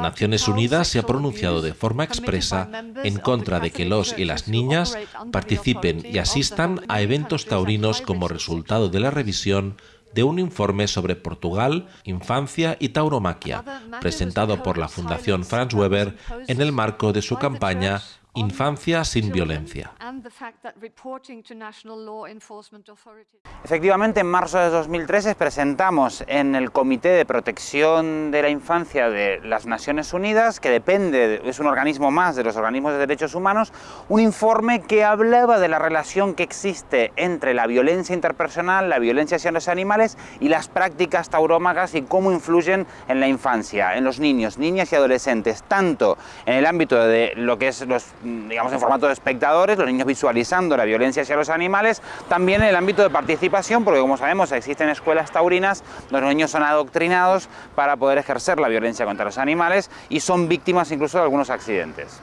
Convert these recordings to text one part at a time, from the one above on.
Naciones Unidas se ha pronunciado de forma expresa en contra de que los y las niñas participen y asistan a eventos taurinos como resultado de la revisión de un informe sobre Portugal, infancia y tauromaquia, presentado por la Fundación Franz Weber en el marco de su campaña Infancia sin violencia. Efectivamente, en marzo de 2013 presentamos en el Comité de Protección de la Infancia de las Naciones Unidas, que depende, es un organismo más de los organismos de derechos humanos, un informe que hablaba de la relación que existe entre la violencia interpersonal, la violencia hacia los animales y las prácticas taurómagas y cómo influyen en la infancia, en los niños, niñas y adolescentes, tanto en el ámbito de lo que es los digamos, en formato de espectadores, los niños visualizando la violencia hacia los animales, también en el ámbito de participación, porque como sabemos existen escuelas taurinas donde los niños son adoctrinados para poder ejercer la violencia contra los animales y son víctimas incluso de algunos accidentes.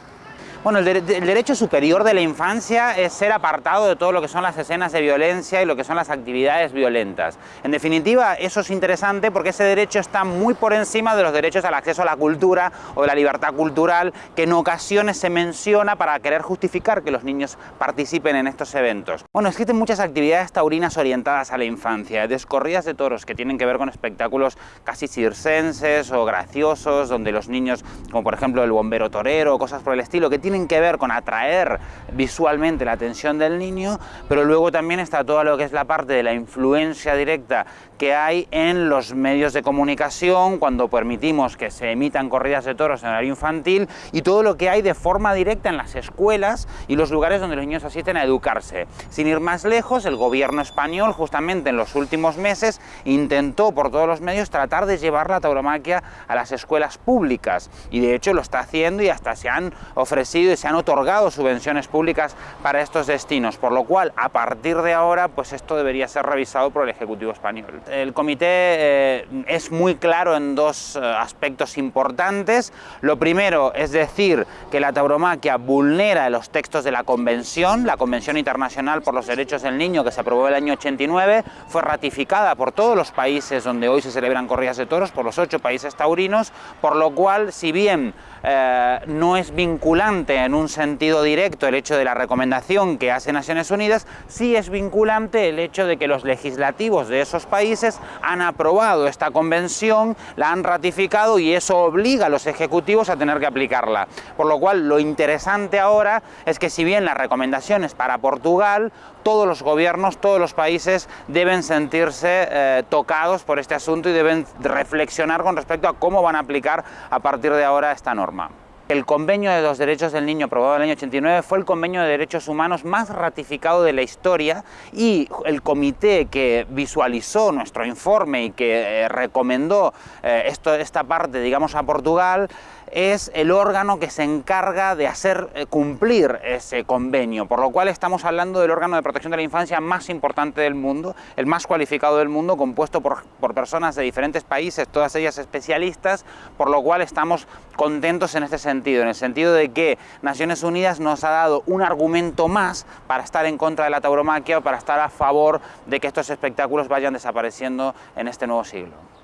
Bueno, el, derecho superior de la infancia es ser apartado de todo lo que son las escenas de violencia y lo que son las actividades violentas. En definitiva, eso es interesante porque ese derecho está muy por encima de los derechos al acceso a la cultura o de la libertad cultural que en ocasiones se menciona para querer justificar que los niños participen en estos eventos. Bueno, existen muchas actividades taurinas orientadas a la infancia, descorridas de toros que tienen que ver con espectáculos casi circenses o graciosos, donde los niños, como por ejemplo el bombero torero o cosas por el estilo, que tienen que ver con atraer visualmente la atención del niño, pero luego también está todo lo que es la parte de la influencia directa que hay en los medios de comunicación cuando permitimos que se emitan corridas de toros en horario infantil y todo lo que hay de forma directa en las escuelas y los lugares donde los niños asisten a educarse. Sin ir más lejos, el gobierno español justamente en los últimos meses intentó por todos los medios tratar de llevar la tauromaquia a las escuelas públicas y de hecho lo está haciendo y hasta se han ofrecido y se han otorgado subvenciones públicas para estos destinos, por lo cual a partir de ahora pues esto debería ser revisado por el Ejecutivo Español. El comité eh, es muy claro en dos eh, aspectos importantes. Lo primero es decir que la tauromaquia vulnera los textos de la Convención, la Convención Internacional por los Derechos del Niño que se aprobó el año 89, fue ratificada por todos los países donde hoy se celebran corridas de toros, por los ocho países taurinos, por lo cual si bien eh, no es vinculante en un sentido directo el hecho de la recomendación que hace Naciones Unidas, sí es vinculante el hecho de que los legislativos de esos países han aprobado esta convención, la han ratificado y eso obliga a los ejecutivos a tener que aplicarla. Por lo cual lo interesante ahora es que si bien la recomendación es para Portugal, todos los gobiernos, todos los países deben sentirse eh, tocados por este asunto y deben reflexionar con respecto a cómo van a aplicar a partir de ahora esta norma. El convenio de los derechos del niño aprobado en el año 89 fue el convenio de derechos humanos más ratificado de la historia y el comité que visualizó nuestro informe y que eh, recomendó eh, esto, esta parte, digamos, a Portugal, es el órgano que se encarga de hacer eh, cumplir ese convenio, por lo cual estamos hablando del órgano de protección de la infancia más importante del mundo, el más cualificado del mundo, compuesto por, por personas de diferentes países, todas ellas especialistas, por lo cual estamos contentos en este en el sentido de que Naciones Unidas nos ha dado un argumento más para estar en contra de la tauromaquia o para estar a favor de que estos espectáculos vayan desapareciendo en este nuevo siglo.